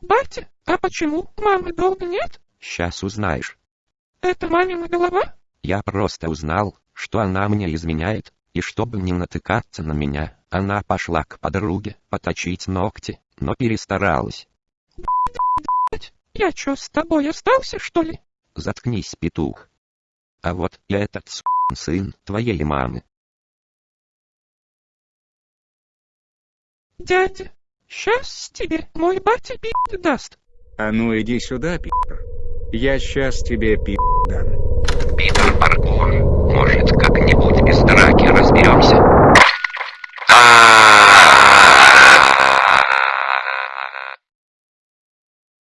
Батя, а почему мамы долго нет? Сейчас узнаешь. Это мамина голова? Я просто узнал, что она мне изменяет, и чтобы не натыкаться на меня, она пошла к подруге поточить ногти, но перестаралась. Я чё, с тобой остался, что ли? Заткнись, петух. А вот и этот сын твоей мамы. Дядя, сейчас тебе мой батя пи*** даст. А ну иди сюда, пи***. Я сейчас тебе пи*** дам. Питер Паркур,